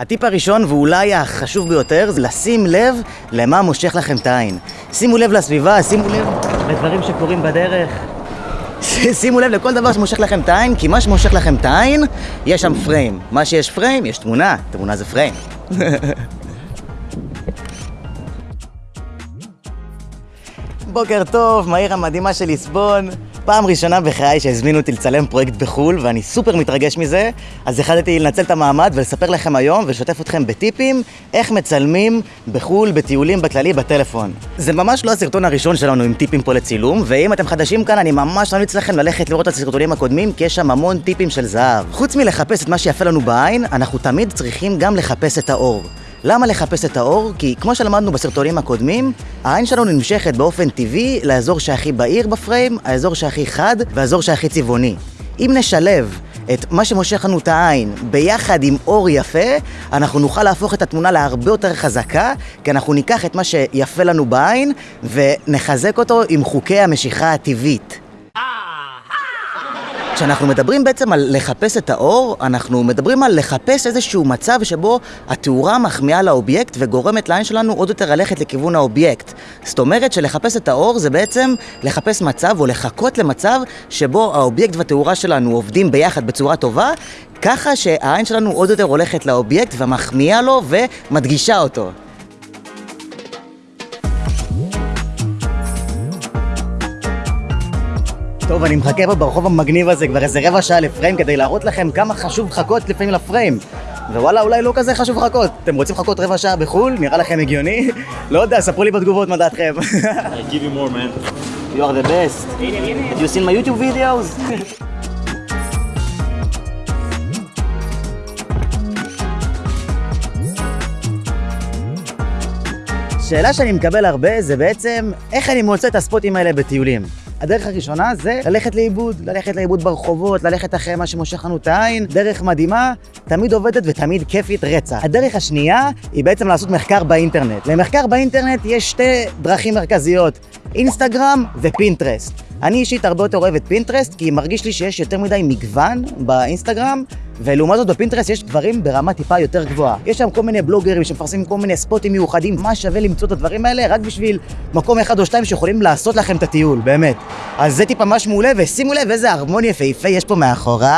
הטיפ הראשון, ואולי החשוב ביותר, זה לשים לב למה מושך לכם את העין. שימו לב לסביבה, שימו לב לדברים שקורים בדרך. שימו לב לכל דבר שמושך לכם את העין, כי מה שמושך לכם את העין, יש שם פריים. מה שיש פריים, יש תמונה. תמונה זה פריים. בוקר טוב, מהעיר המדהימה של ליסבון. פעם ראשונה בחיי שהזמינו אותי לצלם פרויקט בחו"ל, ואני סופר מתרגש מזה, אז החלטתי לנצל את המעמד ולספר לכם היום ולשתף אתכם בטיפים איך מצלמים בחו"ל, בטיולים בכללי, בטלפון. זה ממש לא הסרטון הראשון שלנו עם טיפים פה לצילום, ואם אתם חדשים כאן, אני ממש ממליץ לכם ללכת לראות את הסרטונים הקודמים, כי יש שם המון טיפים של זהב. חוץ מלחפש את מה שיפה לנו בעין, אנחנו תמיד צריכים גם לחפש את האור. למה לחפש את האור? כי כמו שלמדנו בסרטונים הקודמים, העין שלנו נמשכת באופן טבעי לאזור שהכי בהיר בפריים, האזור שהכי חד והאזור שהכי צבעוני. אם נשלב את מה שמושך לנו את העין ביחד עם אור יפה, אנחנו נוכל להפוך את התמונה להרבה יותר חזקה, כי אנחנו ניקח את מה שיפה לנו בעין ונחזק אותו עם חוקי המשיכה הטבעית. כשאנחנו מדברים בעצם על לחפש את האור, אנחנו מדברים על לחפש איזשהו מצב שבו התאורה מחמיאה לאובייקט וגורמת לעין שלנו עוד יותר ללכת לכיוון האובייקט. זאת אומרת שלחפש את האור זה בעצם לחפש מצב או לחכות למצב שבו האובייקט והתאורה שלנו עובדים ביחד בצורה טובה, ככה שהעין שלנו עוד יותר הולכת לאובייקט ומחמיאה לו ומדגישה אותו. טוב, אני מחכה פה ברחוב המגניב הזה כבר איזה רבע שעה לפריים כדי להראות לכם כמה חשוב לחכות לפעמים לפריים. ווואלה, אולי לא כזה חשוב לחכות. אתם רוצים לחכות רבע שעה בחו"ל? נראה לכם הגיוני? לא יודע, ספרו לי בתגובות מה דעתכם. I give you more, man. You are the best. Have you seen my YouTube videos? שאלה שאני מקבל הרבה זה בעצם איך אני מוצא את הספוטים האלה בטיולים. הדרך הראשונה זה ללכת לאיבוד, ללכת לאיבוד ברחובות, ללכת אחרי מה שמושך לנו את העין, דרך מדהימה, תמיד עובדת ותמיד כיפית רצח. הדרך השנייה היא בעצם לעשות מחקר באינטרנט. למחקר באינטרנט יש שתי דרכים מרכזיות, אינסטגרם ופינטרסט. אני אישית הרבה יותר אוהב את פינטרסט, כי מרגיש לי שיש יותר מדי מגוון באינסטגרם, ולעומת זאת בפינטרסט יש דברים ברמה טיפה יותר גבוהה. יש שם כל מיני בלוגרים שמפרסמים כל מיני ספוטים מיוחדים, ממש שווה למצוא את הדברים האלה רק בשביל מקום אחד או שתיים שיכולים לעשות לכם את הטיול, באמת. אז זה טיפ ממש מעולה, ושימו לב איזה הרמון יפהפה יש פה מאחוריי.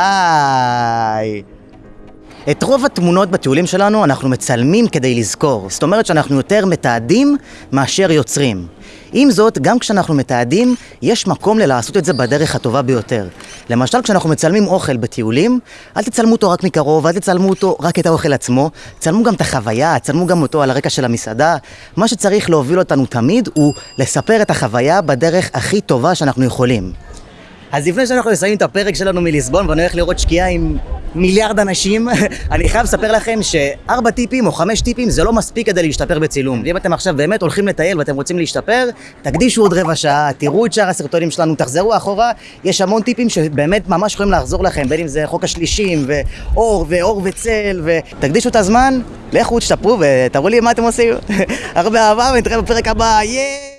את רוב התמונות בטיולים שלנו אנחנו מצלמים כדי לזכור. זאת אומרת שאנחנו יותר מתעדים מאשר יוצרים. עם זאת, גם כשאנחנו מתעדים, יש מקום ללעשות את זה בדרך הטובה ביותר. למשל, כשאנחנו מצלמים אוכל בטיולים, אל תצלמו אותו רק מקרוב, אל תצלמו אותו רק את האוכל עצמו, צלמו גם את החוויה, צלמו גם אותו על הרקע של המסעדה. מה שצריך להוביל אותנו תמיד הוא לספר את החוויה בדרך הכי טובה שאנחנו יכולים. אז לפני שאנחנו נסיים את הפרק שלנו מליסבון ואני הולך לראות שקיעה עם מיליארד אנשים, אני חייב לספר לכם שארבע טיפים או חמש טיפים זה לא מספיק כדי להשתפר בצילום. ואם אתם עכשיו באמת הולכים לטייל ואתם רוצים להשתפר, תקדישו עוד רבע שעה, תראו את שאר הסרטונים שלנו, תחזרו אחורה, יש המון טיפים שבאמת ממש יכולים לעזור לכם, בין אם זה חוק השלישים, ואור, ואור וצל, ותקדישו את הזמן, לכו, תשתפרו ותראו לי מה אתם עושים. הרבה אהבה ונתראה בפרק הבא, יאיי!